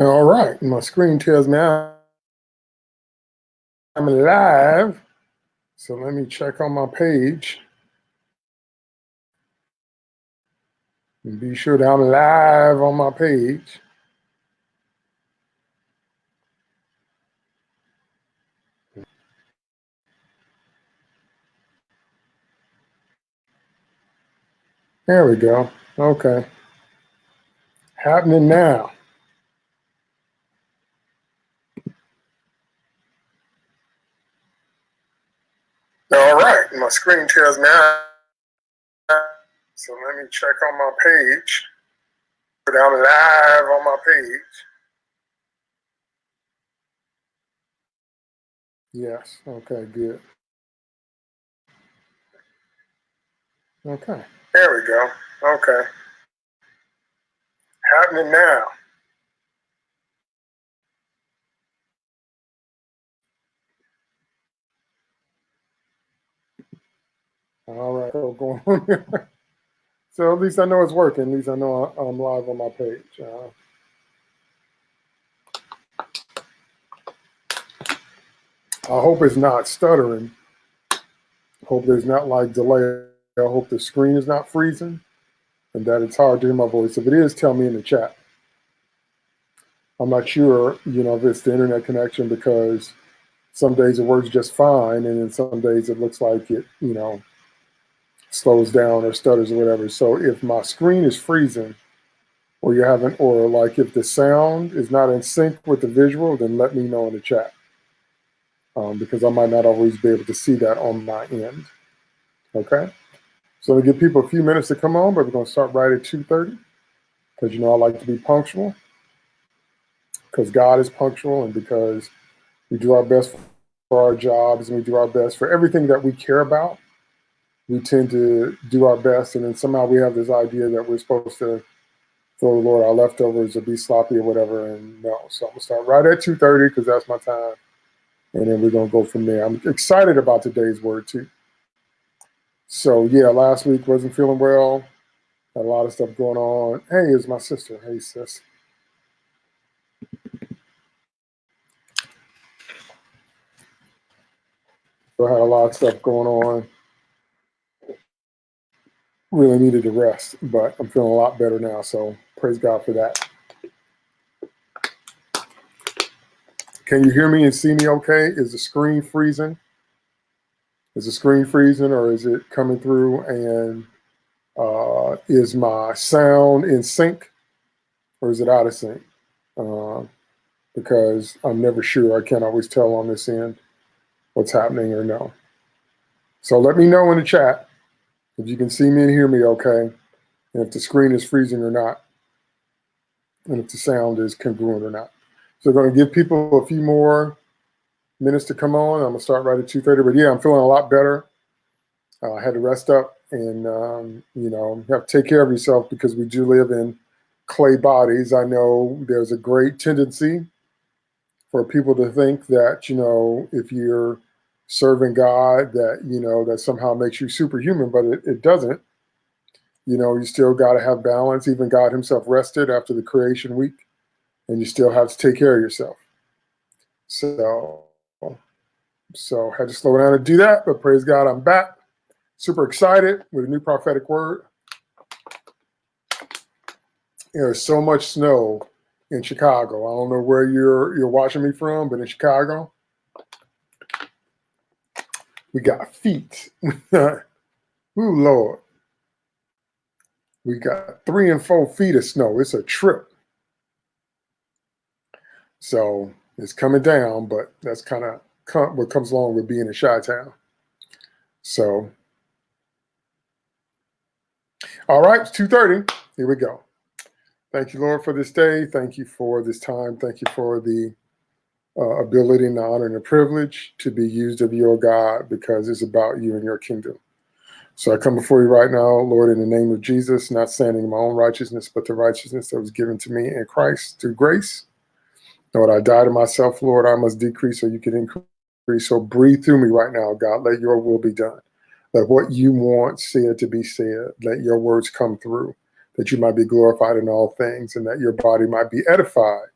All right, my screen tells me I'm live. So let me check on my page. And be sure that I'm live on my page. There we go. Okay. Happening now. All right, my screen tells me. So let me check on my page. Put I'm live on my page. Yes, okay, good. Okay, there we go. Okay. Happening now. All right, so going on here. So at least I know it's working. At least I know I'm live on my page. Uh, I hope it's not stuttering. Hope there's not like delay. I hope the screen is not freezing and that it's hard to hear my voice. If it is, tell me in the chat. I'm not sure, you know, if it's the internet connection because some days it works just fine and then some days it looks like it, you know, slows down or stutters or whatever. So if my screen is freezing or you're having, or like if the sound is not in sync with the visual, then let me know in the chat. Um, because I might not always be able to see that on my end. Okay. So we give people a few minutes to come on, but we're going to start right at 2.30 because, you know, I like to be punctual because God is punctual and because we do our best for our jobs and we do our best for everything that we care about we tend to do our best, and then somehow we have this idea that we're supposed to throw the Lord our leftovers or be sloppy or whatever. And no, so I'm gonna start right at 2:30 because that's my time, and then we're gonna go from there. I'm excited about today's word too. So yeah, last week wasn't feeling well. Had a lot of stuff going on. Hey, is my sister. Hey, sis. So I had a lot of stuff going on really needed a rest, but I'm feeling a lot better now. So praise God for that. Can you hear me and see me okay? Is the screen freezing? Is the screen freezing or is it coming through and uh, is my sound in sync or is it out of sync? Uh, because I'm never sure. I can't always tell on this end what's happening or no. So let me know in the chat if you can see me and hear me okay, and if the screen is freezing or not, and if the sound is congruent or not. So we're going to give people a few more minutes to come on. I'm going to start right at 2.30, but yeah, I'm feeling a lot better. Uh, I had to rest up and, um, you know, have to take care of yourself because we do live in clay bodies. I know there's a great tendency for people to think that, you know, if you're serving God that, you know, that somehow makes you superhuman, but it, it doesn't. You know, you still got to have balance. Even God himself rested after the creation week, and you still have to take care of yourself. So, so had to slow down to do that, but praise God, I'm back. Super excited with a new prophetic word. There's so much snow in Chicago. I don't know where you're you're watching me from, but in Chicago, we got feet. Ooh, Lord. We got three and four feet of snow. It's a trip. So it's coming down, but that's kind of what comes along with being in Chi-Town. So, all right, it's 2.30. Here we go. Thank you, Lord, for this day. Thank you for this time. Thank you for the uh, ability and the honor and the privilege to be used of your God because it's about you and your kingdom. So I come before you right now, Lord, in the name of Jesus, not standing in my own righteousness, but the righteousness that was given to me in Christ through grace. Lord, I die to myself, Lord. I must decrease so you can increase. So breathe through me right now, God. Let your will be done. Let what you want said to be said. Let your words come through, that you might be glorified in all things and that your body might be edified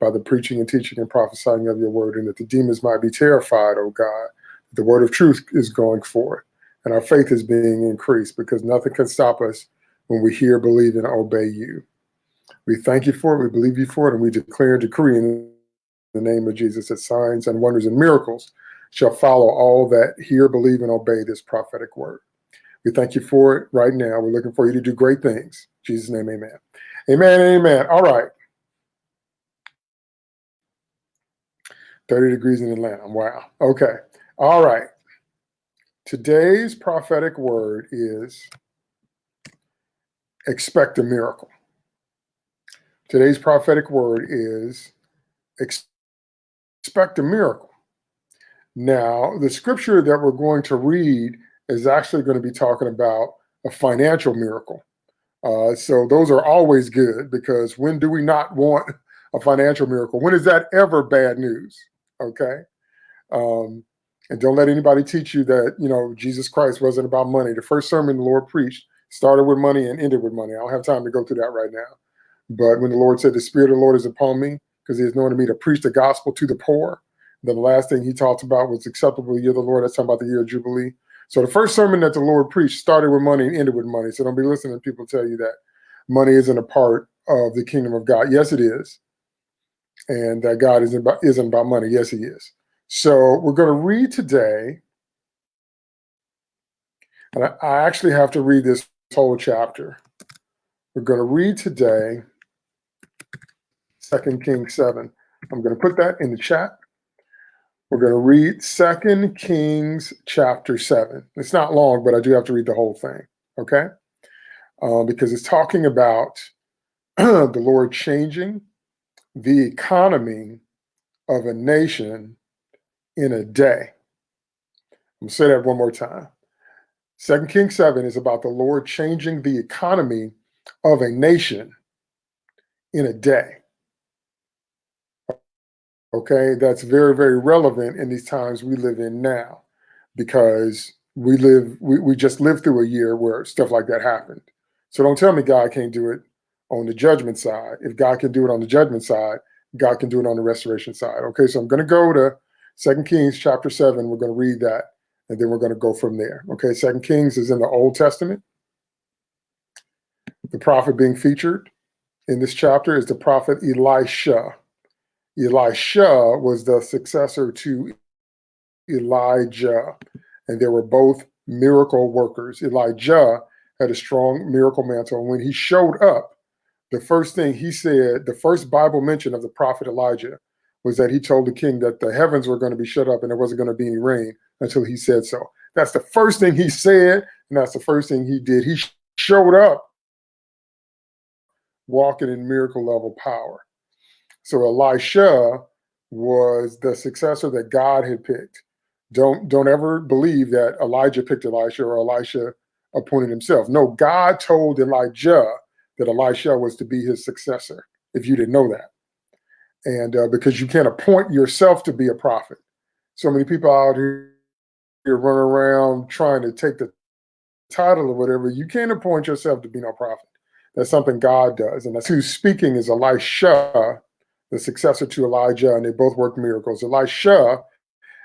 by the preaching and teaching and prophesying of your word, and that the demons might be terrified, O God. The word of truth is going forth, and our faith is being increased because nothing can stop us when we hear, believe, and obey you. We thank you for it, we believe you for it, and we declare and decree in the name of Jesus that signs and wonders and miracles shall follow all that hear, believe, and obey this prophetic word. We thank you for it right now. We're looking for you to do great things. In Jesus' name, amen. Amen, amen. All right. 30 degrees in Atlanta. Wow. Okay. All right. Today's prophetic word is expect a miracle. Today's prophetic word is expect a miracle. Now, the scripture that we're going to read is actually going to be talking about a financial miracle. Uh, so those are always good because when do we not want a financial miracle? When is that ever bad news? Okay. Um, and don't let anybody teach you that, you know, Jesus Christ wasn't about money. The first sermon the Lord preached started with money and ended with money. I don't have time to go through that right now. But when the Lord said, the Spirit of the Lord is upon me because he has anointed me to preach the gospel to the poor, then the last thing he talked about was acceptable year of the Lord. That's talking about the year of Jubilee. So the first sermon that the Lord preached started with money and ended with money. So don't be listening to people tell you that money isn't a part of the kingdom of God. Yes, it is. And that God isn't about, isn't about money. Yes, he is. So we're going to read today. And I, I actually have to read this whole chapter. We're going to read today Second Kings 7. I'm going to put that in the chat. We're going to read Second Kings chapter 7. It's not long, but I do have to read the whole thing, okay? Uh, because it's talking about the Lord changing the economy of a nation in a day. I'm to say that one more time. Second Kings 7 is about the Lord changing the economy of a nation in a day. Okay, that's very, very relevant in these times we live in now because we live, we, we just lived through a year where stuff like that happened. So don't tell me God can't do it on the judgment side. If God can do it on the judgment side, God can do it on the restoration side. Okay, so I'm going to go to Second Kings chapter 7. We're going to read that, and then we're going to go from there. Okay, Second Kings is in the Old Testament. The prophet being featured in this chapter is the prophet Elisha. Elisha was the successor to Elijah, and they were both miracle workers. Elijah had a strong miracle mantle. And when he showed up, the first thing he said, the first Bible mention of the prophet Elijah was that he told the king that the heavens were going to be shut up and there wasn't going to be any rain until he said so. That's the first thing he said, and that's the first thing he did. He showed up walking in miracle level power. So Elisha was the successor that God had picked. Don't don't ever believe that Elijah picked Elisha or Elisha appointed himself. No, God told Elijah that Elisha was to be his successor. If you didn't know that, and uh, because you can't appoint yourself to be a prophet. So many people out here, here running around trying to take the title or whatever. You can't appoint yourself to be no prophet. That's something God does, and that's who's speaking is Elisha the successor to Elijah, and they both worked miracles. Elisha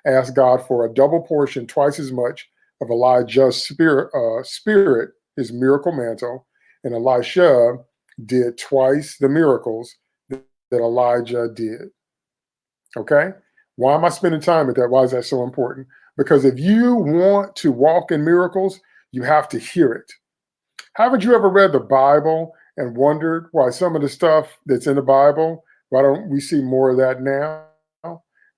asked God for a double portion, twice as much of Elijah's spirit, uh, spirit, his miracle mantle, and Elisha did twice the miracles that, Elijah did. Okay? Why am I spending time with that? Why is that so important? Because if you want to walk in miracles, you have to hear it. Haven't you ever read the Bible and wondered why some of the stuff that's in the Bible why don't we see more of that now?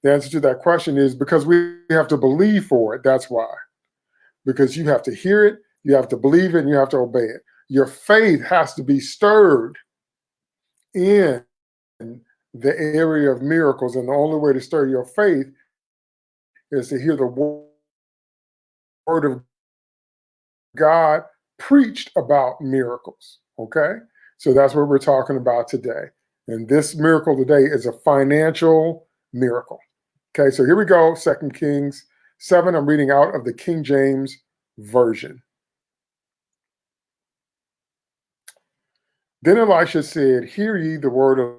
The answer to that question is because we have to believe for it. That's why. Because you have to hear it, you have to believe it, and you have to obey it. Your faith has to be stirred in the area of miracles. And the only way to stir your faith is to hear the word of God preached about miracles. Okay? So that's what we're talking about today. And this miracle today is a financial miracle. Okay, so here we go, Second Kings 7. I'm reading out of the King James Version. Then Elisha said, Hear ye the word of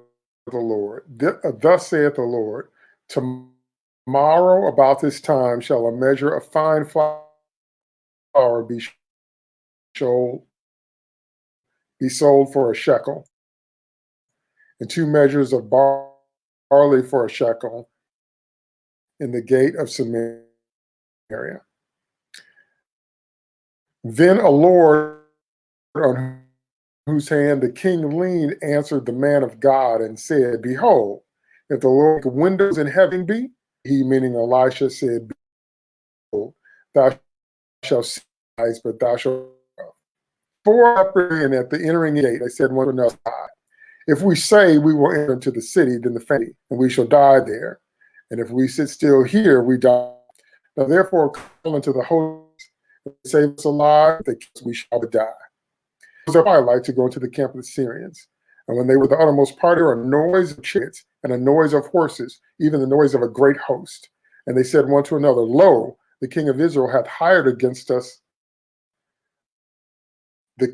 the Lord. Uh, thus saith the Lord, tomorrow about this time shall a measure of fine flour be sold, be sold for a shekel, and two measures of barley for a shekel in the gate of Samaria. Then a Lord on whose hand the king leaned answered the man of God and said, Behold, if the Lord windows in heaven be, he meaning Elisha said, Behold, thou shalt see eyes, but thou shalt four up and at the entering gate, they said one another, if we say we will enter into the city, then the family, and we shall die there. And if we sit still here, we die. Now therefore call unto the host, save us alive, that we shall die. Was their twilight to go into the camp of the Syrians. And when they were the uttermost part, there a noise of chariots and a noise of horses, even the noise of a great host. And they said one to another, Lo, the king of Israel hath hired against us the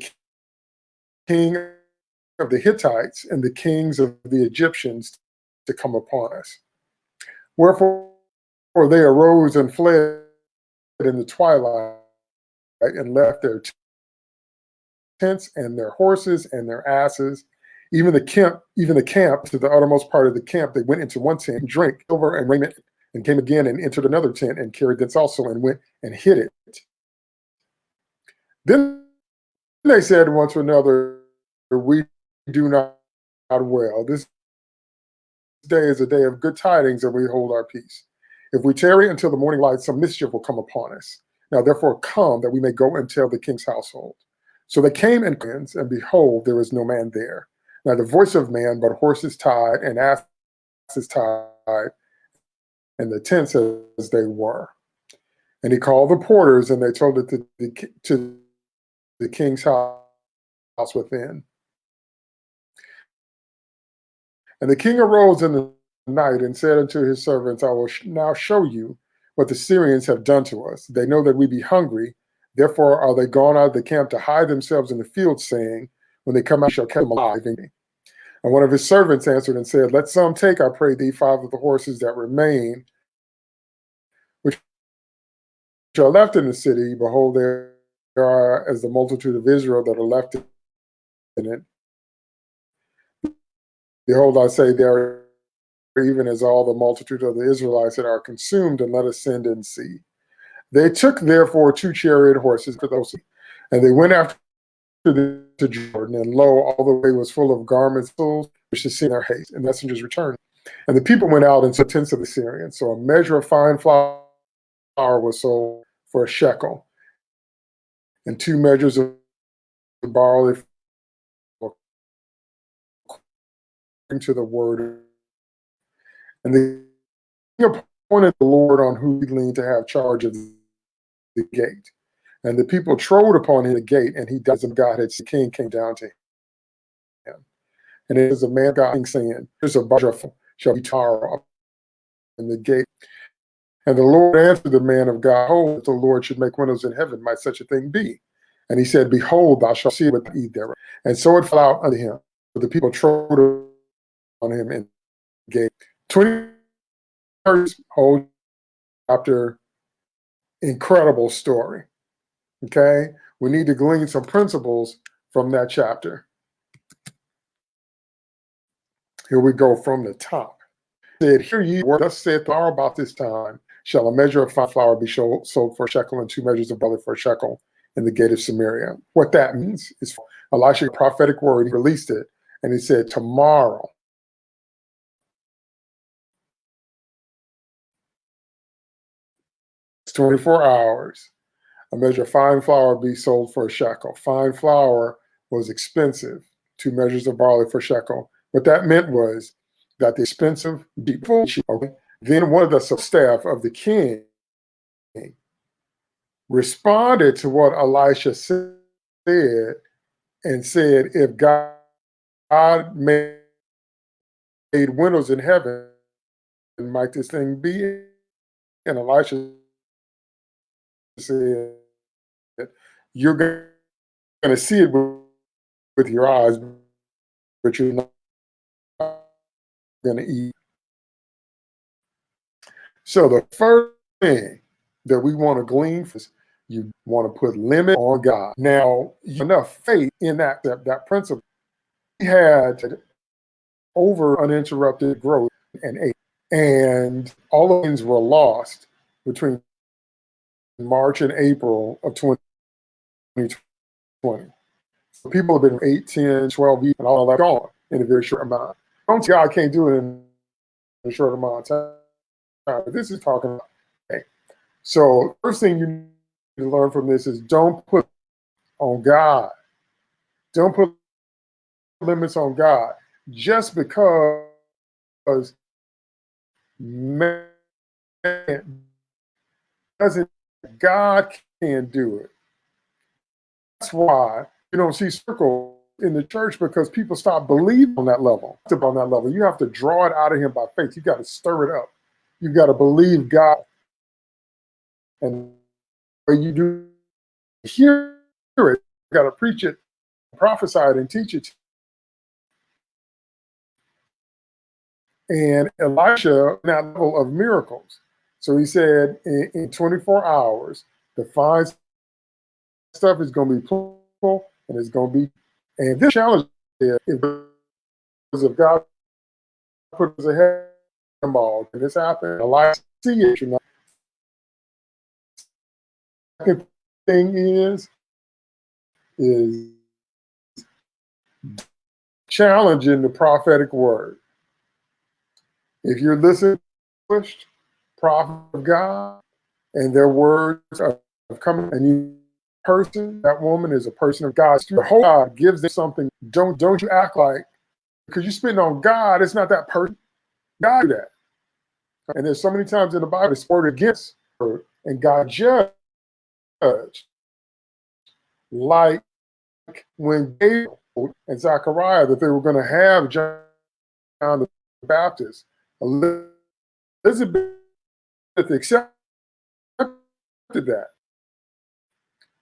king of the Hittites and the kings of the Egyptians to come upon us. Wherefore they arose and fled in the twilight and left their tents and their horses and their asses. Even the camp, even the camp to the uttermost part of the camp, they went into one tent and drank silver and raiment, and came again and entered another tent and carried thence also and went and hid it. Then they said one to another, We do not, well. This day is a day of good tidings, and we hold our peace. If we tarry until the morning light, some mischief will come upon us. Now therefore come, that we may go and tell the king's household. So they came and and behold, there was no man there. Now the voice of man, but horses tied and asses tied, and the tents as they were. And he called the porters, and they told it to the, to the king's house within. And the king arose in the night and said unto his servants, I will now show you what the Syrians have done to us. They know that we be hungry. Therefore are they gone out of the camp to hide themselves in the field, saying, When they come out, shall catch them alive. And one of his servants answered and said, Let some take, I pray thee, five of the horses that remain, which are left in the city. Behold, there are as the multitude of Israel that are left in it. Behold, I say, there are even as all the multitude of the Israelites that are consumed, and let us send and see. They took therefore two chariot horses for those, and they went after the, to Jordan, and lo, all the way was full of garments, which is seen their haste, and messengers returned. And the people went out into tents of the Syrians. So a measure of fine flour was sold for a shekel, and two measures of barley according to the word and the appointed the Lord on whom he leaned to have charge of the gate. And the people trode upon him the gate, and he does and God had the king came down to him. And it is a man God saying, There's a butterfly shall be tar in the gate. And the Lord answered the man of God, Oh, if the Lord should make windows in heaven, might such a thing be? And he said, Behold, thou shalt see what eat there. And so it fell out unto him. But the people trode on him and gate. 20 whole chapter, incredible story. Okay, we need to glean some principles from that chapter. Here we go from the top. It said, Hear ye word, thus saith Lord about this time, shall a measure of fine flour be sold for a shekel and two measures of barley for a shekel in the gate of Samaria. What that means is Elisha prophetic word, he released it, and he said, Tomorrow 24 hours. A measure of fine flour be sold for a shekel. Fine flour was expensive, two measures of barley for a shekel. What that meant was that the expensive people, okay, then one of the staff of the king responded to what Elisha said and said, if God, God made windows in heaven, might this thing be? And Elisha said, you're going to see it with, your eyes, but you're not going to eat. So the first thing that we want to glean is you want to put limit on God. Now, enough faith in that, that, that principle. He had over uninterrupted growth and ate. And all of things were lost between March and April of 2020. So people have been 8, 10, 12 years and all that gone in a very short amount. Don't say God can't do it in a short amount of time. But this is talking about okay. So first thing you need to learn from this is don't put on God. Don't put limits on God just because man doesn't God can do it. That's why you don't see circles in the church because people stop believing on that level. On that level, you have to draw it out of him by faith. You got to stir it up. You got to believe God, and when you do hear it, you got to preach it, prophesy it, and teach it. And Elisha, that level of miracles. So he said, in, in 24 hours, the fine stuff is going to be plentiful and it's going to be, and this challenge is if God put us ahead of them all, and this happened, Elisha see it, you know. Second thing is, is challenging the prophetic word. If you're listening prophet of God and their words are coming and you person, that woman is a person of God. The whole God gives them something. Don't don't you act like because you're spitting on God, it's not that person. God do that. And there's so many times in the Bible it's word against her and God judged. Like when Gabriel and Zechariah that they were going to have John the Baptist. Elizabeth accepted that.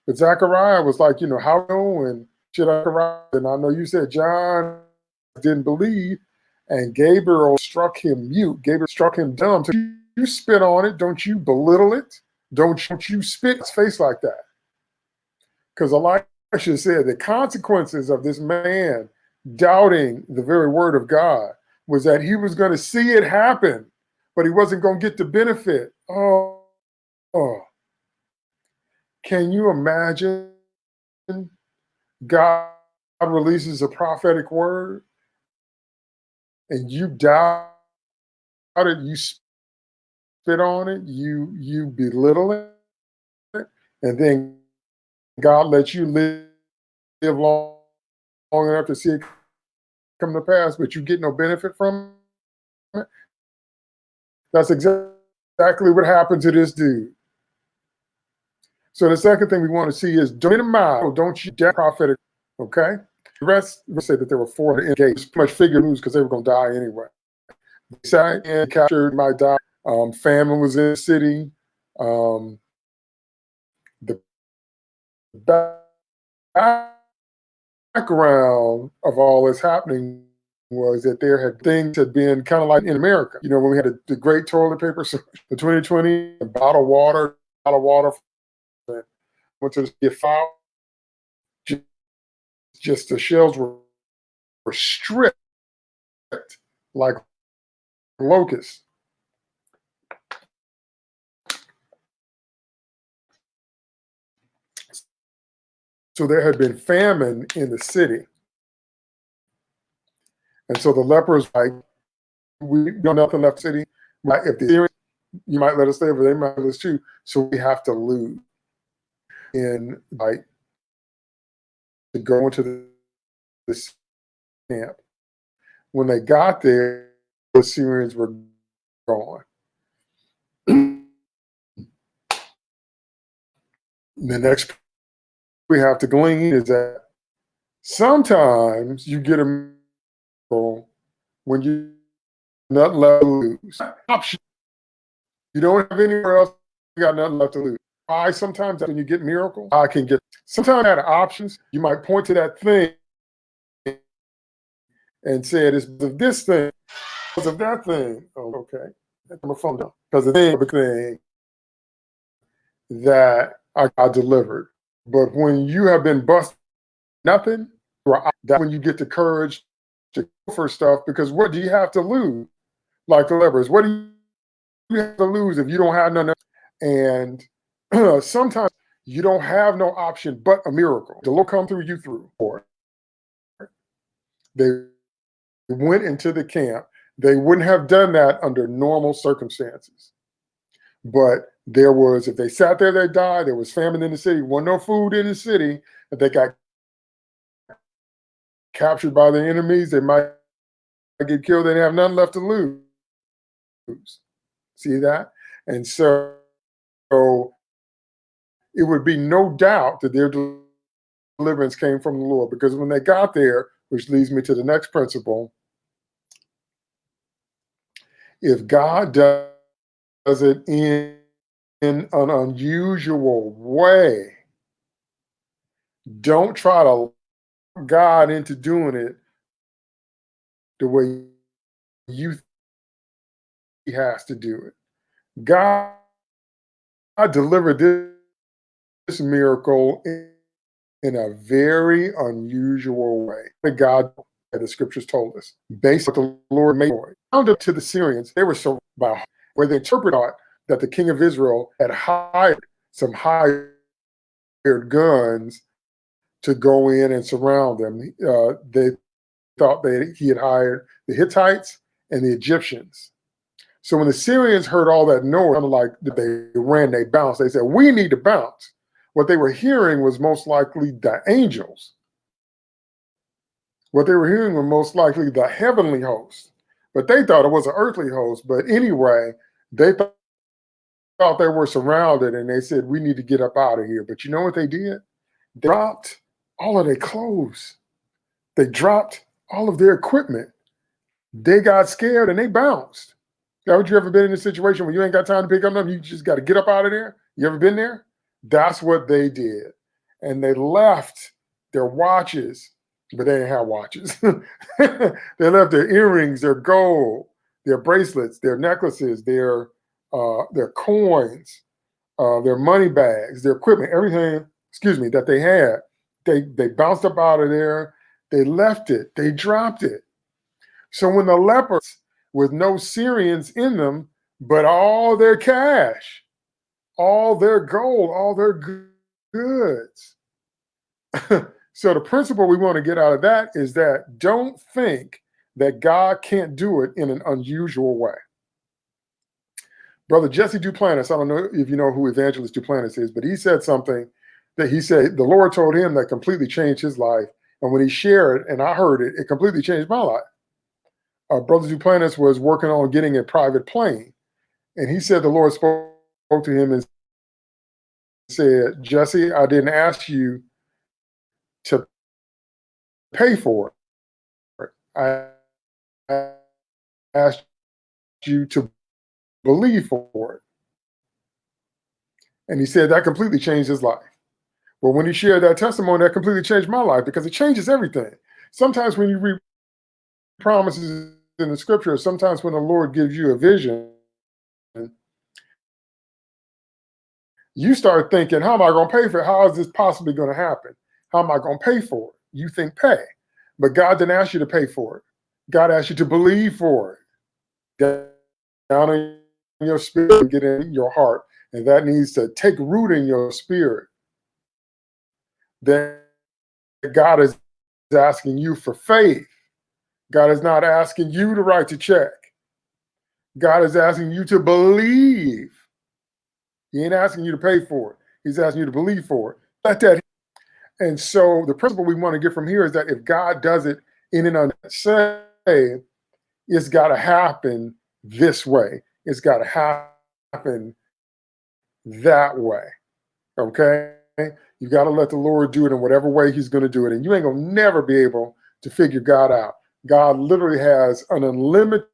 But Zachariah was like, you know, how and should I And I know you said John didn't believe, and Gabriel struck him mute. Gabriel struck him dumb. So you spit on it. Don't you belittle it. Don't, don't you spit his face like that. Because Elisha said the consequences of this man doubting the very word of God was that he was going to see it happen, but he wasn't going to get the benefit. Oh, oh. Can you imagine God releases a prophetic word and you doubt it, you spit on it, you you belittle it, and then God lets you live, live long, long enough to see it come to pass, but you get no benefit from it. That's exactly what happened to this dude. So the second thing we want to see is don't minimize, don't you doubt prophetic, okay? The rest say that there were four engaged, pretty much figure news because they were going to die anyway. They sat and captured, my die. Um, famine was in the city. Um, the background of all this happening was that there had things had been kind of like in America. You know, when we had the great toilet paper, the 2020, bottled water, bottled water went to get filed. Just, just the shells were, were stripped like locusts. So there had been famine in the city. And so the lepers like, we got nothing left city. If the you might let us stay, but they might let us too. So we have to lose And like to go into the, this camp. When they got there, the Syrians were gone. the next we have to glean is that sometimes you get a miracle when you not left to lose. Option. You don't have anywhere else. You got nothing left to lose. I sometimes when you get miracles, I can get sometimes out of options. You might point to that thing and say it is of this thing because of that thing. Oh, okay. My phone down. Because the thing, the thing that I got delivered. But when you have been busted, nothing, that's when you get the courage to go for stuff because what do you have to lose? Like the lepers, what do you have to lose if you don't have none? And sometimes you don't have no option but a miracle. The Lord come through you through it. They went into the camp. They wouldn't have done that under normal circumstances. But there was, if they sat there, they died. There was famine in the city. Wasn't no food in the city. If they got captured by the enemies, they might get killed. They have nothing left to lose. See that? And so, so it would be no doubt that their deliverance came from the Lord because when they got there, which leads me to the next principle, if God does it in, in an unusual way, don't try to God into doing it the way you he has to do it. God, God delivered this this miracle in, in a very unusual way. The God that the scriptures told us, based on the Lord made Found up to the Syrians, they were so by where they interpreted that the king of Israel had hired some hired guns to go in and surround them. Uh, they thought that he had hired the Hittites and the Egyptians. So when the Syrians heard all that noise, like they ran, they bounced. They said, "We need to bounce." What they were hearing was most likely the angels. What they were hearing were most likely the heavenly host. But they thought it was an earthly host. But anyway, they th thought they were surrounded and they said, we need to get up out of here. But you know what they did? They dropped all of their clothes. They dropped all of their equipment. They got scared and they bounced. Haven't you ever been in a situation where you ain't got time to pick up nothing? You just got to get up out of there? You ever been there? That's what they did. And they left their watches, but they didn't have watches. they left their earrings, their gold, their bracelets, their necklaces, their uh, their coins, uh, their money bags, their equipment, everything, excuse me, that they had. They they bounced up out of there. They left it. They dropped it. So when the lepers with no Syrians in them, but all their cash, all their gold, all their goods. so the principle we want to get out of that is that don't think that God can't do it in an unusual way. Brother Jesse Duplantis, I don't know if you know who Evangelist Duplantis is, but he said something that he said the Lord told him that completely changed his life. And when he shared it and I heard it, it completely changed my life. Uh, Brother Duplantis was working on getting a private plane. And he said the Lord spoke to him and said, Jesse, I didn't ask you to pay for it. I asked you to believe for it. And he said that completely changed his life. Well, when he shared that testimony, that completely changed my life because it changes everything. Sometimes when you read promises in the scripture, sometimes when the Lord gives you a vision, you start thinking, how am I going to pay for it? How is this possibly going to happen? How am I going to pay for it? You think pay, but God didn't ask you to pay for it. God asked you to believe for it. Down in your spirit, get in your heart, and that needs to take root in your spirit. Then God is asking you for faith. God is not asking you to write the check. God is asking you to believe he ain't asking you to pay for it. He's asking you to believe for it. Let that. And so the principle we want to get from here is that if God does it in an unsay, it's got to happen this way. It's got to happen that way. Okay? You got to let the Lord do it in whatever way he's going to do it. And you ain't going to never be able to figure God out. God literally has an unlimited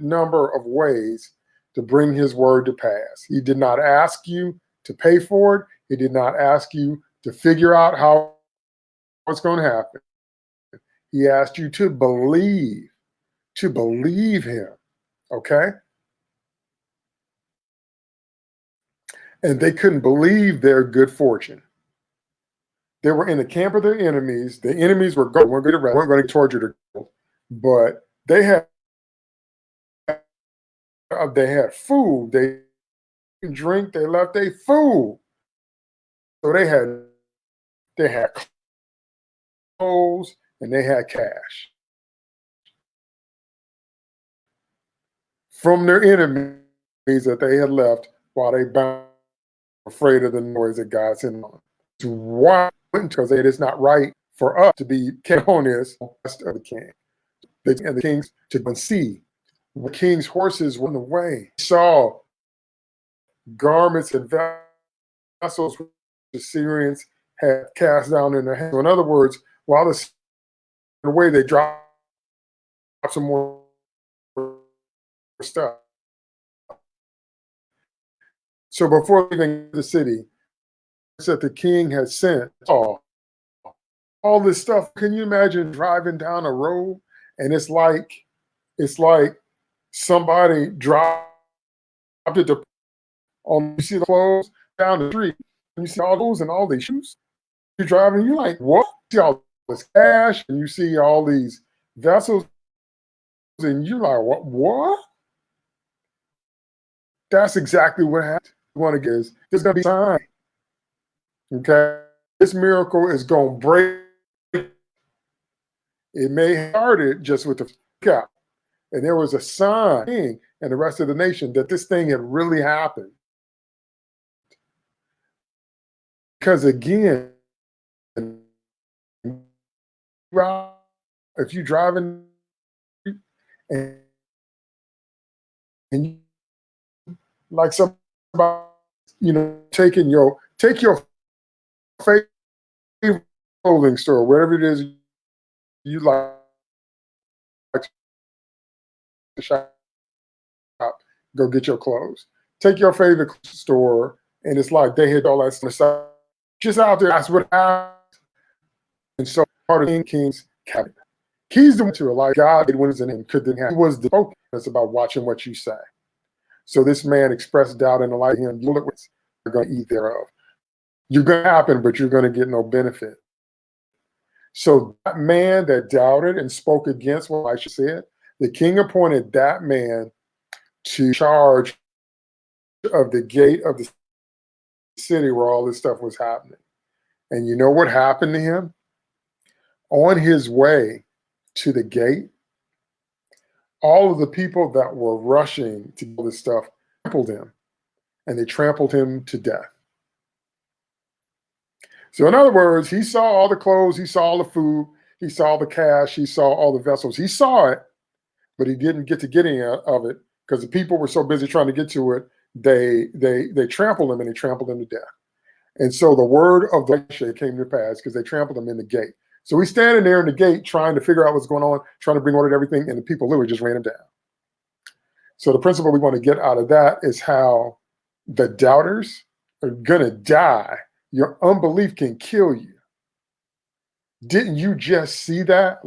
number of ways to bring his word to pass. He did not ask you to pay for it. He did not ask you to figure out how it's going to happen. He asked you to believe, to believe him. Okay. And they couldn't believe their good fortune. They were in the camp of their enemies. The enemies were going, weren't going to, weren't going to torture but they had they had food. They drink. They left their food. So they had they had clothes and they had cash from their enemies that they had left while they bound afraid of the noise that God sent on. Why? Because it is not right for us to be on of the king. and the kings to see. The king's horses went away. He saw garments and vessels the Syrians had cast down in their hands. So in other words, while the way they dropped some more stuff. So before leaving the city, that the king had sent all, all this stuff. Can you imagine driving down a road and it's like it's like somebody dropped it on um, you see the clothes down the street and you see all those and all these shoes. You're driving, you're like, what? You see all this cash and you see all these vessels, and you're like, what? What? That's exactly what happened. Want to get is there's gonna be time. Okay, this miracle is gonna break. It may have started just with the cap, and there was a sign and the rest of the nation that this thing had really happened. Because again, if you're driving and, and you, like somebody, you know, taking your take your favorite clothing store, wherever it is you like to shop, go get your clothes. Take your favorite store, and it's like they hit all that stuff just out there. That's what happened. And so part of King King's cabinet. He's the one to like God when it's in him could have. He was the focus about watching what you say. So this man expressed doubt in the light of him. You look what you're going to eat thereof. You're going to happen, but you're going to get no benefit. So that man that doubted and spoke against what Elisha said, the king appointed that man to charge of the gate of the city where all this stuff was happening. And you know what happened to him? On his way to the gate, all of the people that were rushing to do this stuff trampled him and they trampled him to death. So in other words, he saw all the clothes, he saw all the food, he saw the cash, he saw all the vessels. He saw it, but he didn't get to get any of it because the people were so busy trying to get to it they they they trampled him and they trampled him to death. And so the word of the came to pass because they trampled him in the gate. So we standing there in the gate trying to figure out what's going on, trying to bring order to everything, and the people literally just ran him down. So the principle we want to get out of that is how the doubters are gonna die. Your unbelief can kill you. Didn't you just see that?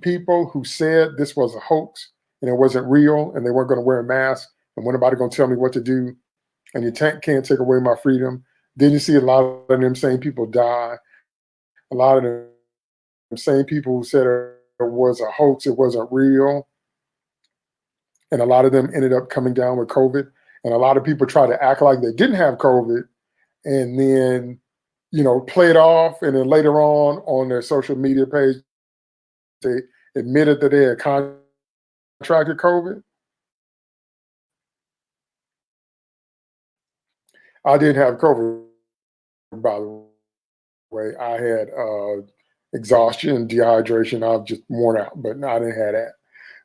People who said this was a hoax and it wasn't real and they weren't going to wear a mask and when nobody gonna tell me what to do, and you can't take away my freedom. Then you see a lot of them same people die. A lot of them same people who said it was a hoax, it wasn't real. And a lot of them ended up coming down with COVID. And a lot of people try to act like they didn't have COVID and then, you know, play it off. And then later on, on their social media page, they admitted that they had contracted COVID. I didn't have COVID, by the way. I had uh, exhaustion, and dehydration. I was just worn out, but I didn't have that.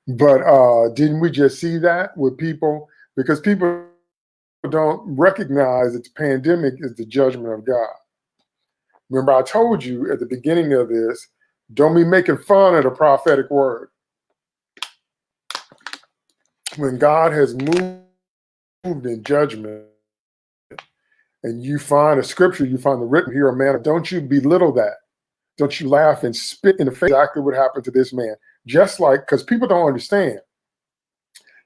But uh, didn't we just see that with people? Because people don't recognize that the pandemic is the judgment of God. Remember, I told you at the beginning of this, don't be making fun of the prophetic word. When God has moved in judgment, and you find a scripture, you find the written here, a man, don't you belittle that. Don't you laugh and spit in the face exactly what happened to this man. Just like, because people don't understand,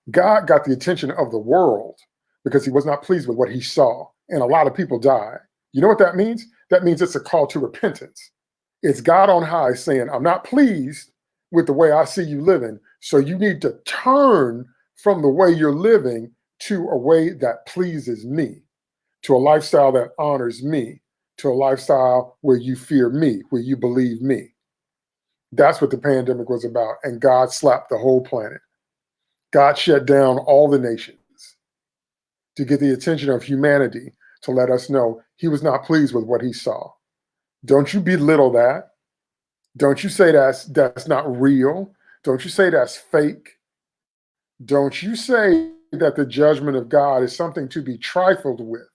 God got the attention of the world because he was not pleased with what he saw. And a lot of people died. You know what that means? That means it's a call to repentance. It's God on high saying, I'm not pleased with the way I see you living. So you need to turn from the way you're living to a way that pleases me, to a lifestyle that honors me, to a lifestyle where you fear me, where you believe me. That's what the pandemic was about. And God slapped the whole planet. God shut down all the nations to get the attention of humanity to let us know he was not pleased with what he saw. Don't you belittle that. Don't you say that's that's not real. Don't you say that's fake. Don't you say that the judgment of God is something to be trifled with.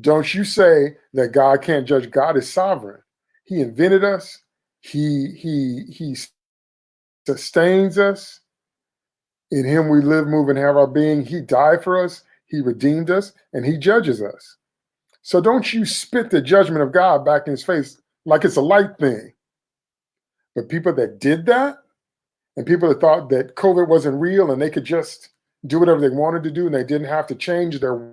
Don't you say that God can't judge. God is sovereign. He invented us. He he he sustains us. In him we live, move, and have our being. He died for us. He redeemed us, and he judges us. So don't you spit the judgment of God back in his face like it's a light thing. But people that did that, and people that thought that COVID wasn't real and they could just do whatever they wanted to do and they didn't have to change their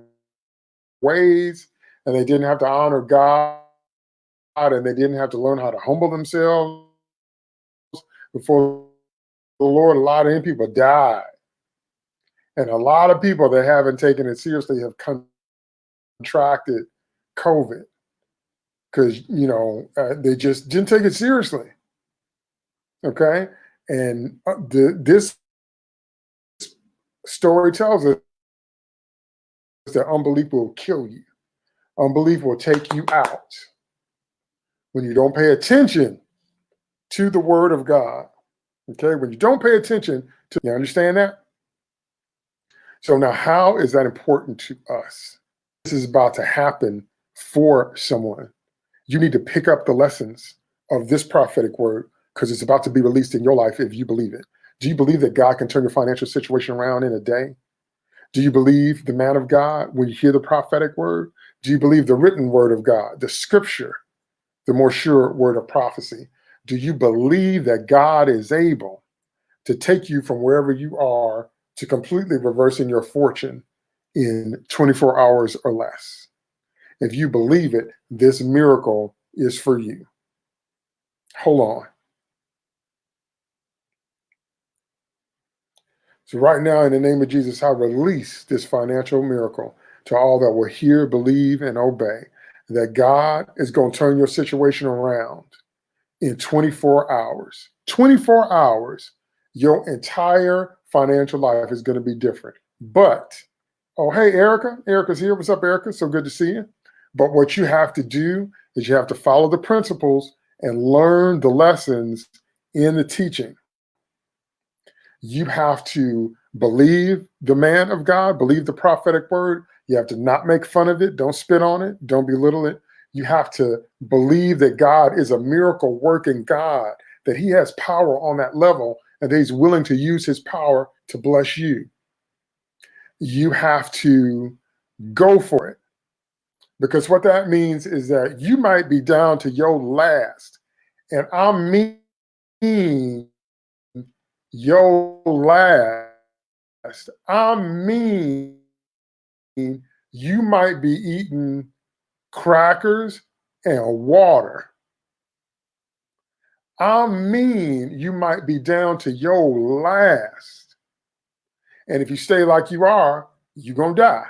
ways and they didn't have to honor God and they didn't have to learn how to humble themselves before the Lord, a lot of people died. And a lot of people that haven't taken it seriously have contracted COVID because, you know, uh, they just didn't take it seriously. Okay. And uh, the, this story tells us that unbelief will kill you. Unbelief will take you out when you don't pay attention to the word of God. Okay, when you don't pay attention to, you understand that? So now how is that important to us? This is about to happen for someone. You need to pick up the lessons of this prophetic word because it's about to be released in your life if you believe it. Do you believe that God can turn your financial situation around in a day? Do you believe the man of God when you hear the prophetic word? Do you believe the written word of God, the scripture, the more sure word of prophecy? Do you believe that God is able to take you from wherever you are to completely reversing your fortune in 24 hours or less? If you believe it, this miracle is for you. Hold on. So right now, in the name of Jesus, I release this financial miracle to all that will hear, believe, and obey that God is going to turn your situation around in 24 hours. 24 hours, your entire financial life is going to be different. But, oh, hey, Erica. Erica's here. What's up, Erica? So good to see you. But what you have to do is you have to follow the principles and learn the lessons in the teaching. You have to believe the man of God, believe the prophetic word. You have to not make fun of it. Don't spit on it. Don't belittle it. You have to believe that God is a miracle working God, that he has power on that level and that he's willing to use his power to bless you. You have to go for it. Because what that means is that you might be down to your last. And I mean your last. I mean you might be eating crackers, and water. I mean, you might be down to your last. And if you stay like you are, you're going to die.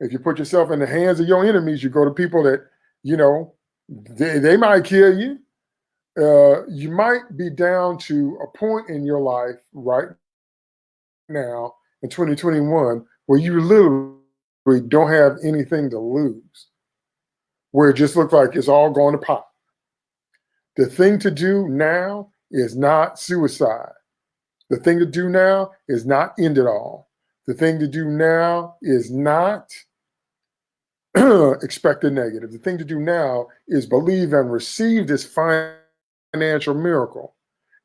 If you put yourself in the hands of your enemies, you go to people that, you know, they, they might kill you. Uh, you might be down to a point in your life right now in 2021 where you literally don't have anything to lose where it just looks like it's all going to pop. The thing to do now is not suicide. The thing to do now is not end it all. The thing to do now is not expect the negative. The thing to do now is believe and receive this financial miracle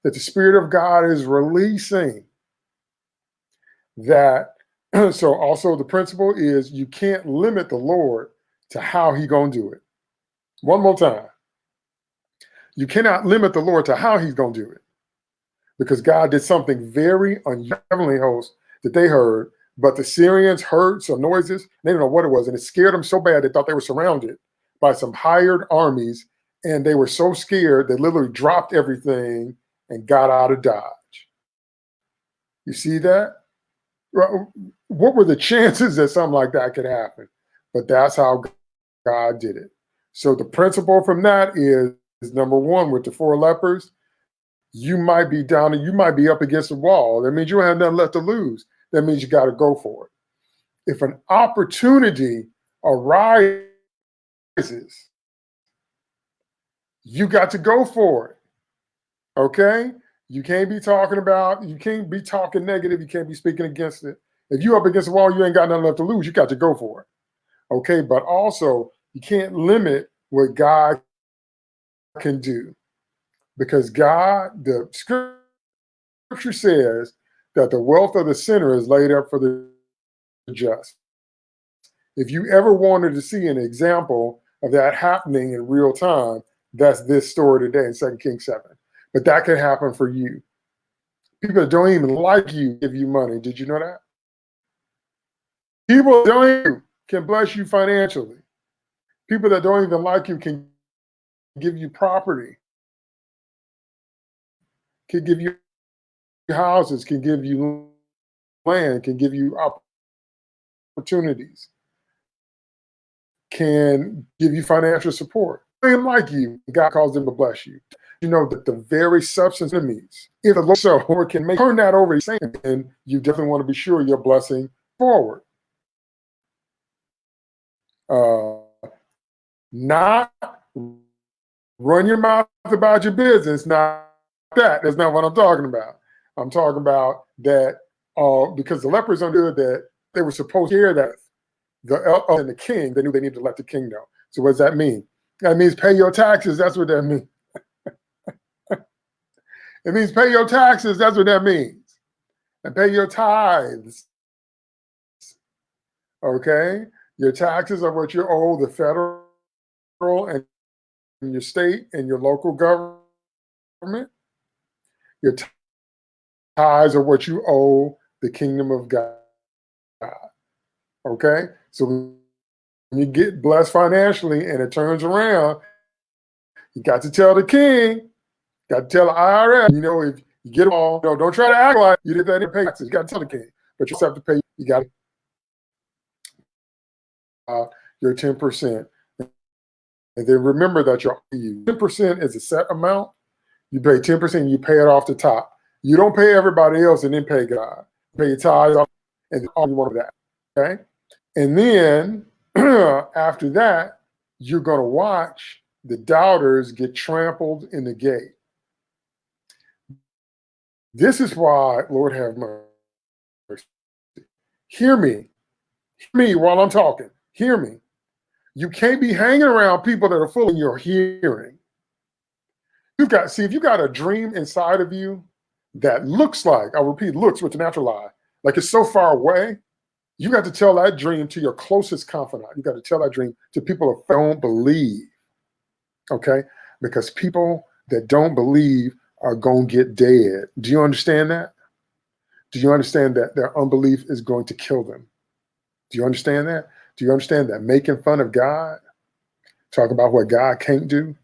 that the Spirit of God is releasing. That so also the principle is you can't limit the Lord to how he going to do it. One more time. You cannot limit the Lord to how he's going to do it. because God did something very unusual host that they heard. But the Syrians heard some noises. They didn't know what it was. And it scared them so bad they thought they were surrounded by some hired armies. And they were so scared they literally dropped everything and got out of Dodge. You see that? What were the chances that something like that could happen? But that's how God did it. So the principle from that is, is number one, with the four lepers, you might be down and you might be up against the wall. That means you don't have nothing left to lose. That means you got to go for it. If an opportunity arises, you got to go for it. Okay? You can't be talking about, you can't be talking negative, you can't be speaking against it. If you're up against the wall, you ain't got nothing left to lose. You got to go for it. Okay, but also you can't limit what God can do because God, the scripture says that the wealth of the sinner is laid up for the just. If you ever wanted to see an example of that happening in real time, that's this story today in 2 Kings 7. But that can happen for you. People that don't even like you give you money. Did you know that? People that don't even can bless you financially. People that don't even like you can give you property, can give you houses, can give you land, can give you opportunities, can give you financial support. They like you, God calls them to bless you. You know that the very substance enemies, if the Lord so or can make turn that over, saying you definitely want to be sure you're blessing forward. Uh, not run your mouth about your business. Not that. That's not what I'm talking about. I'm talking about that uh, because the lepers understood that they were supposed to hear that the uh, and the king, they knew they needed to let the king know. So what does that mean? That means pay your taxes. That's what that means. It means pay your taxes. That's what that means. And pay your tithes. Okay? Your taxes are what you owe the federal and your state and your local government. Your tithes are what you owe the kingdom of God. Okay? So when you get blessed financially and it turns around, you got to tell the king, got to tell the IRS, you know, if you get them all, you know, don't try to act like you did that in pay taxes. You got to tell the king, but you have to pay, you got to uh, your 10%. And then remember that your 10% is a set amount. You pay 10%, you pay it off the top. You don't pay everybody else and then pay God. Pay your tithes off and all you want of that. Okay. And then after that, you're going to watch the doubters get trampled in the gate. This is why, Lord have mercy. Hear me. Hear me while I'm talking. Hear me. You can't be hanging around people that are full of your hearing. You've got, see, if you got a dream inside of you that looks like, I repeat, looks with the natural eye, like it's so far away, you got to tell that dream to your closest confidant. You got to tell that dream to people that don't believe. Okay? Because people that don't believe are going to get dead. Do you understand that? Do you understand that their unbelief is going to kill them? Do you understand that? Do you understand that making fun of God, talk about what God can't do,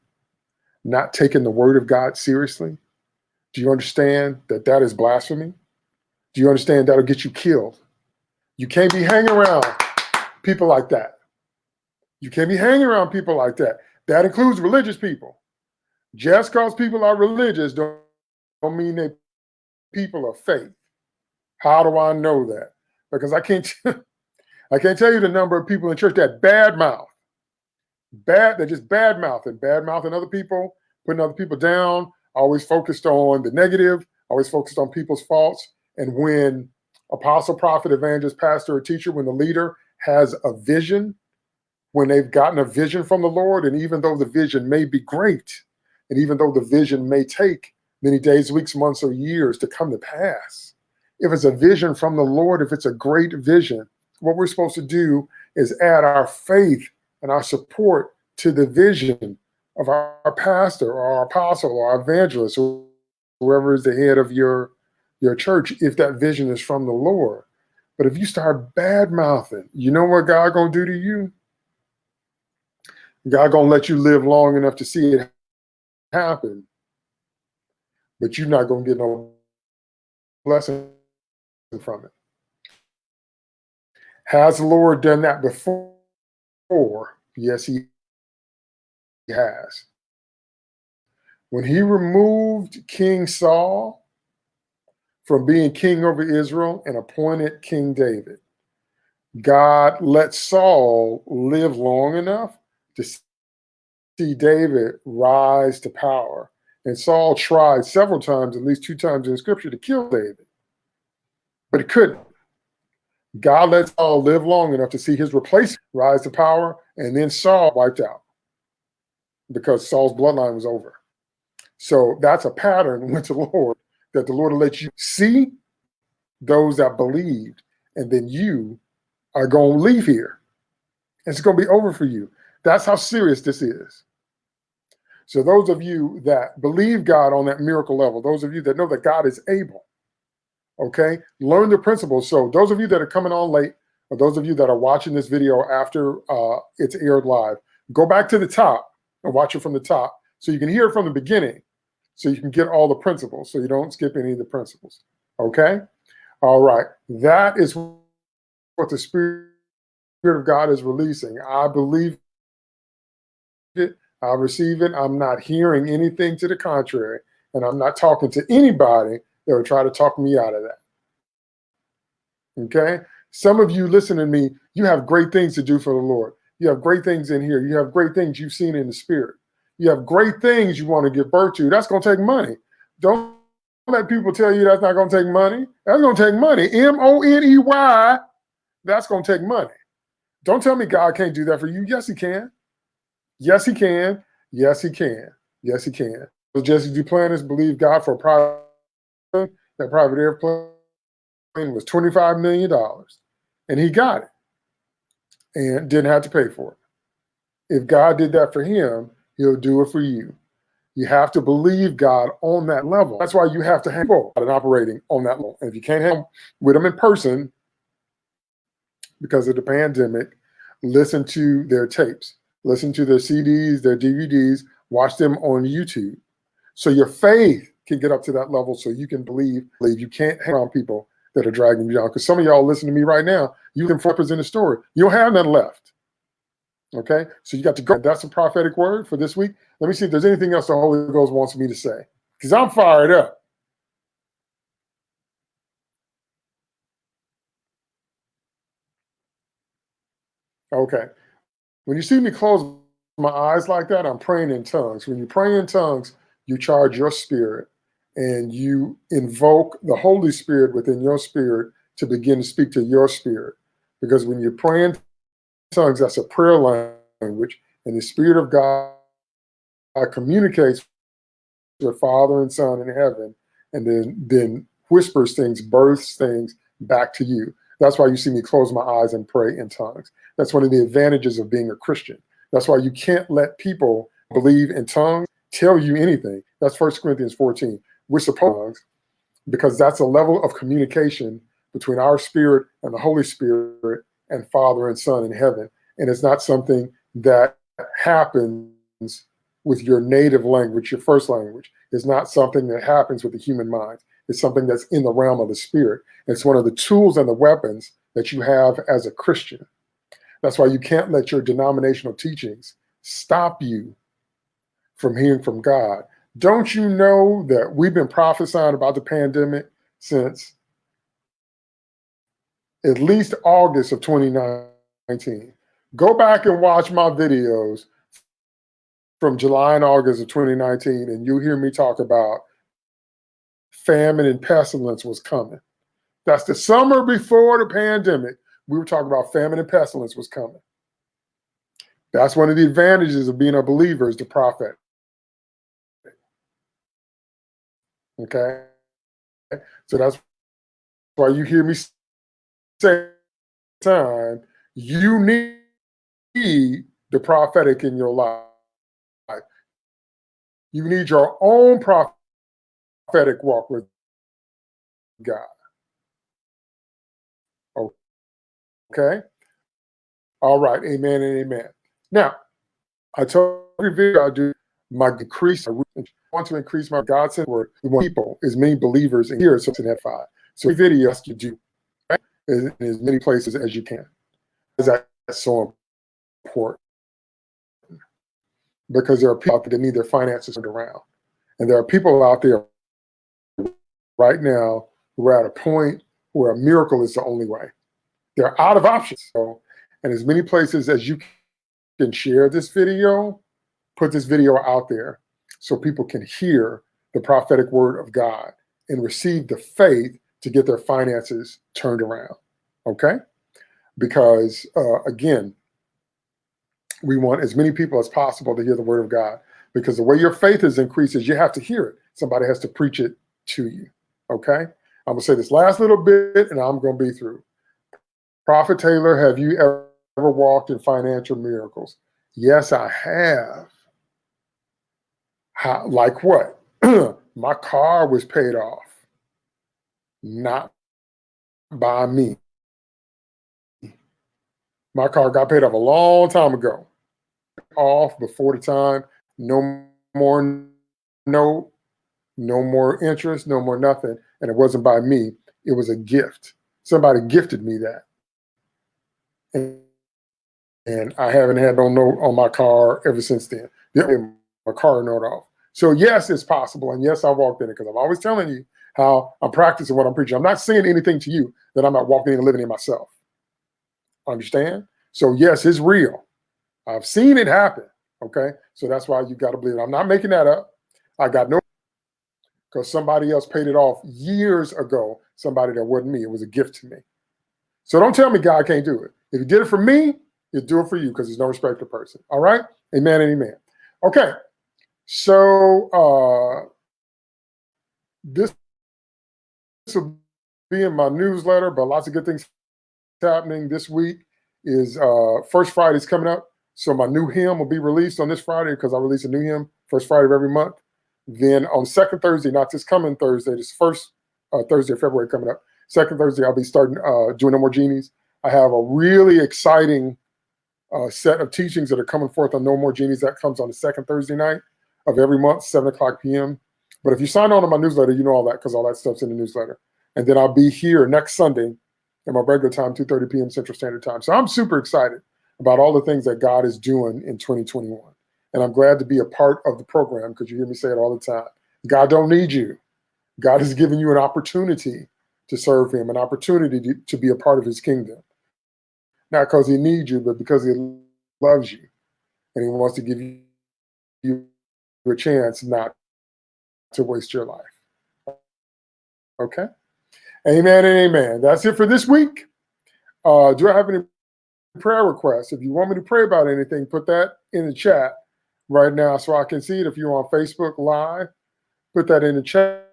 not taking the word of God seriously? Do you understand that that is blasphemy? Do you understand that'll get you killed? You can't be hanging around people like that. You can't be hanging around people like that. That includes religious people. Just because people are religious don't, don't mean they people of faith. How do I know that? Because I can't I can't tell you the number of people in church that bad mouth. Bad, they're just bad mouthing, bad mouthing other people, putting other people down, always focused on the negative, always focused on people's faults. And when apostle, prophet, evangelist, pastor, or teacher, when the leader has a vision, when they've gotten a vision from the Lord, and even though the vision may be great, and even though the vision may take many days, weeks, months, or years to come to pass, if it's a vision from the Lord, if it's a great vision, what we're supposed to do is add our faith and our support to the vision of our, pastor or our apostle or our evangelist or whoever is the head of your your church, if that vision is from the Lord. But if you start bad mouthing, you know what God gonna do to you? God gonna let you live long enough to see it happen, but you're not gonna get no blessing from it. Has the Lord done that before? Yes, he has. When he removed King Saul from being king over Israel and appointed King David, God let Saul live long enough to see David rise to power. And Saul tried several times, at least two times in scripture, to kill David, but he couldn't. God let Saul live long enough to see his replacement rise to power, and then Saul wiped out because Saul's bloodline was over. So that's a pattern with the Lord that the Lord will let you see those that believed, and then you are going to leave here. It's going to be over for you. That's how serious this is. So those of you that believe God on that miracle level, those of you that know that God is able, okay, learn the principles. So those of you that are coming on late, or those of you that are watching this video after uh, it's aired live, go back to the top and watch it from the top so you can hear it from the beginning so you can get all the principles so you don't skip any of the principles. Okay? All right. That is what the Spirit of God is releasing. I believe it. I receive it. I'm not hearing anything to the contrary. And I'm not talking to anybody that would try to talk me out of that. Okay? Some of you listen to me, you have great things to do for the Lord. You have great things in here. You have great things you've seen in the spirit. You have great things you want to give birth to. That's going to take money. Don't let people tell you that's not going to take money. That's going to take money. M O N E Y. That's going to take money. Don't tell me God can't do that for you. Yes, He can. Yes, He can. Yes, He can. Yes, He can. So Jesse Duplantis believed God for a private that private airplane was $25 million. And he got it and didn't have to pay for it. If God did that for him, he'll do it for you. You have to believe God on that level. That's why you have to have people and operating on that level. And if you can't have with them in person because of the pandemic, listen to their tapes, listen to their CDs, their DVDs, watch them on YouTube. So your faith can get up to that level so you can believe, believe you can't hang around people that are dragging you down. Because some of y'all listen to me right now, you can represent a story. You don't have none left. Okay, so you got to go. That's a prophetic word for this week. Let me see if there's anything else the Holy Ghost wants me to say, because I'm fired up. Okay, when you see me close my eyes like that, I'm praying in tongues. When you pray in tongues, you charge your spirit and you invoke the Holy Spirit within your spirit to begin to speak to your spirit. Because when you're praying tongues, that's a prayer language, and the Spirit of God communicates with Father and Son in heaven, and then then whispers things, births things back to you. That's why you see me close my eyes and pray in tongues. That's one of the advantages of being a Christian. That's why you can't let people believe in tongues tell you anything. That's First Corinthians 14. We're supposed because that's a level of communication between our spirit and the Holy Spirit and Father and Son in heaven. And it's not something that happens with your native language, your first language. It's not something that happens with the human mind. It's something that's in the realm of the spirit. It's one of the tools and the weapons that you have as a Christian. That's why you can't let your denominational teachings stop you from hearing from God. Don't you know that we've been prophesying about the pandemic since at least August of 2019? Go back and watch my videos from July and August of 2019, and you'll hear me talk about famine and pestilence was coming. That's the summer before the pandemic. We were talking about famine and pestilence was coming. That's one of the advantages of being a believer is the prophet. Okay. So that's why you hear me say time, you need the prophetic in your life. You need your own prophet prophetic walk with God. Okay? All right, amen and amen. Now, I told every video I do my decrease, I want to increase my God sent word. We want people, as many believers in here, so in that five. So every video you do right, in as many places as you can. That's so important. Because there are people that need their finances turned around. And there are people out there right now who are at a point where a miracle is the only way. They're out of options. So, and as many places as you can share this video, put this video out there so people can hear the prophetic word of God and receive the faith to get their finances turned around. Okay? Because uh, again, we want as many people as possible to hear the word of God because the way your faith is increased is you have to hear it. Somebody has to preach it to you. Okay? I'm going to say this last little bit and I'm going to be through. Prophet Taylor, have you ever walked in financial miracles? Yes, I have. How, like what? My car was paid off, not by me. My car got paid off a long time ago. Off before the time, no more no, no more interest, no more nothing. And it wasn't by me. It was a gift. Somebody gifted me that. And, and I haven't had no note on my car ever since then. My car note off. So yes, it's possible. And yes, I walked in it because I'm always telling you how I'm practicing what I'm preaching. I'm not saying anything to you that I'm not walking in and living in myself. Understand? So yes, it's real. I've seen it happen. Okay. So that's why you got to believe it. I'm not making that up. I got no because somebody else paid it off years ago. Somebody that wasn't me. It was a gift to me. So don't tell me God can't do it. If he did it for me, he'll do it for you because there's no respect to person. All right? Amen and amen. Okay. So uh, this, this will be in my newsletter, but lots of good things happening this week is uh, First Friday's coming up. So my new hymn will be released on this Friday because I release a new hymn first Friday of every month. Then on second Thursday, not this coming Thursday, this first uh, Thursday of February coming up, second Thursday, I'll be starting uh, doing No More Genies. I have a really exciting uh, set of teachings that are coming forth on No More Genies that comes on the second Thursday night of every month, 7 o'clock p.m. But if you sign on to my newsletter, you know all that because all that stuff's in the newsletter. And then I'll be here next Sunday at my regular time, 2.30 p.m. Central Standard Time. So I'm super excited about all the things that God is doing in 2021. And I'm glad to be a part of the program because you hear me say it all the time. God don't need you. God has given you an opportunity to serve him, an opportunity to, to be a part of his kingdom. Not because he needs you, but because he loves you. And he wants to give you, a chance not to waste your life. Okay? Amen and amen. That's it for this week. Uh, do I have any prayer requests? If you want me to pray about anything, put that in the chat right now so I can see it. If you're on Facebook Live, put that in the chat.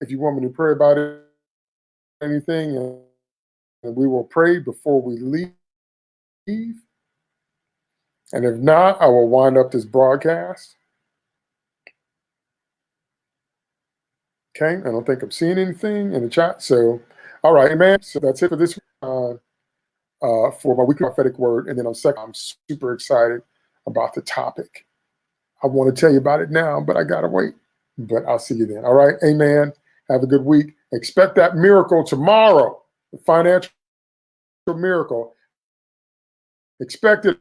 If you want me to pray about it, anything, and we will pray before we leave. And if not, I will wind up this broadcast. Okay, I don't think I'm seeing anything in the chat. So, all right, man. So that's it for this uh, for my weekly prophetic word. And then on second, I'm super excited about the topic. I want to tell you about it now, but I gotta wait. But I'll see you then. All right, amen. Have a good week. Expect that miracle tomorrow, the financial miracle. Expect it